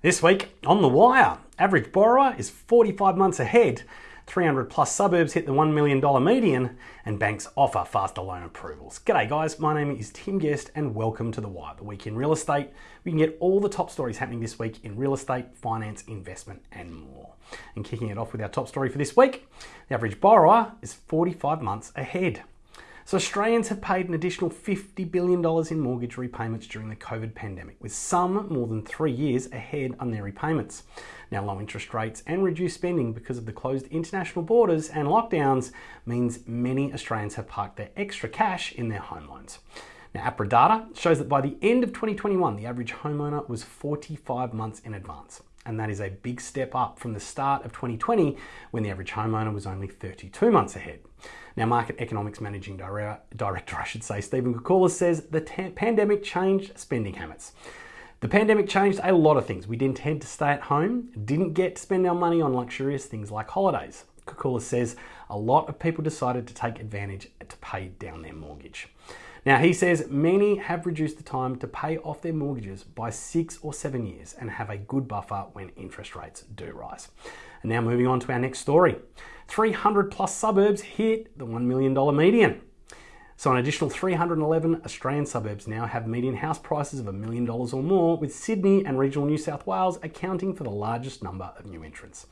This week on The Wire, average borrower is 45 months ahead, 300 plus suburbs hit the $1 million median, and banks offer faster loan approvals. G'day guys, my name is Tim Guest and welcome to The Wire, the week in real estate. We can get all the top stories happening this week in real estate, finance, investment, and more. And kicking it off with our top story for this week, the average borrower is 45 months ahead. So Australians have paid an additional $50 billion in mortgage repayments during the COVID pandemic, with some more than three years ahead on their repayments. Now, low interest rates and reduced spending because of the closed international borders and lockdowns means many Australians have parked their extra cash in their home loans. Now, APRA data shows that by the end of 2021, the average homeowner was 45 months in advance. And that is a big step up from the start of 2020 when the average homeowner was only 32 months ahead. Now, Market Economics Managing Director, I should say, Stephen Koukoulas says the pandemic changed spending habits. The pandemic changed a lot of things. We didn't tend to stay at home, didn't get to spend our money on luxurious things like holidays. Koukoulas says a lot of people decided to take advantage to pay down their mortgage. Now, he says many have reduced the time to pay off their mortgages by six or seven years and have a good buffer when interest rates do rise. And now moving on to our next story. 300 plus suburbs hit the $1 million median. So, an additional 311 Australian suburbs now have median house prices of a million dollars or more, with Sydney and regional New South Wales accounting for the largest number of new entrants.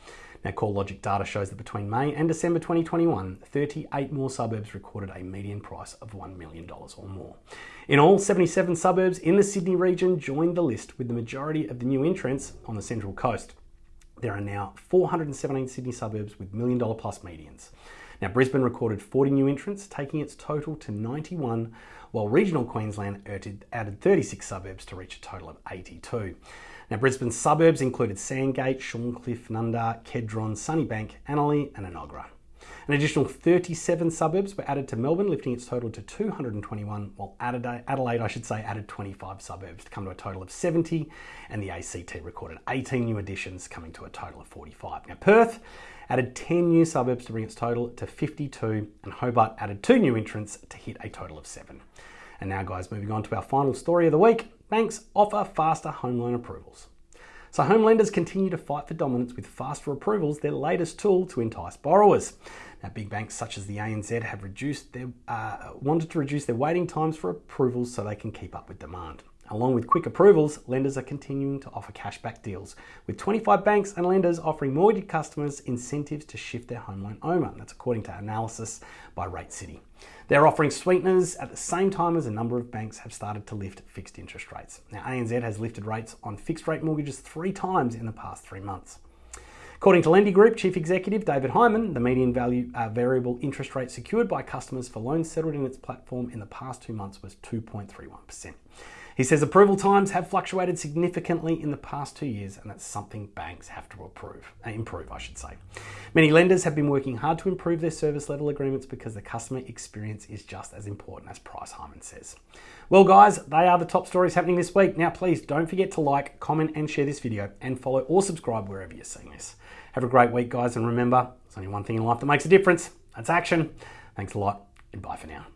Now, CoreLogic data shows that between May and December 2021, 38 more suburbs recorded a median price of $1 million or more. In all, 77 suburbs in the Sydney region joined the list, with the majority of the new entrants on the Central Coast. There are now 417 Sydney suburbs with million dollar plus medians. Now, Brisbane recorded 40 new entrants, taking its total to 91, while regional Queensland added 36 suburbs to reach a total of 82. Now, Brisbane's suburbs included Sandgate, Shorncliffe, Nundah, Kedron, Sunnybank, Annerley, and Enoggera. An additional 37 suburbs were added to Melbourne, lifting its total to 221, while Adelaide, I should say, added 25 suburbs to come to a total of 70, and the ACT recorded 18 new additions, coming to a total of 45. Now, Perth added 10 new suburbs to bring its total to 52, and Hobart added two new entrants to hit a total of seven. And now, guys, moving on to our final story of the week banks offer faster home loan approvals. So home lenders continue to fight for dominance with faster approvals, their latest tool to entice borrowers. Now, big banks such as the ANZ have reduced their, uh, wanted to reduce their waiting times for approvals so they can keep up with demand. Along with quick approvals, lenders are continuing to offer cashback deals, with 25 banks and lenders offering mortgage customers incentives to shift their home loan over. That's according to analysis by RateCity. They're offering sweeteners at the same time as a number of banks have started to lift fixed interest rates. Now, ANZ has lifted rates on fixed rate mortgages three times in the past three months. According to Lendi Group Chief Executive David Hyman, the median value uh, variable interest rate secured by customers for loans settled in its platform in the past two months was 2.31%. He says approval times have fluctuated significantly in the past two years, and that's something banks have to approve, uh, improve, I should say. Many lenders have been working hard to improve their service level agreements because the customer experience is just as important as price, Hyman says. Well, guys, they are the top stories happening this week. Now, please don't forget to like, comment, and share this video, and follow or subscribe wherever you're seeing this. Have a great week, guys, and remember, there's only one thing in life that makes a difference. That's action. Thanks a lot, and bye for now.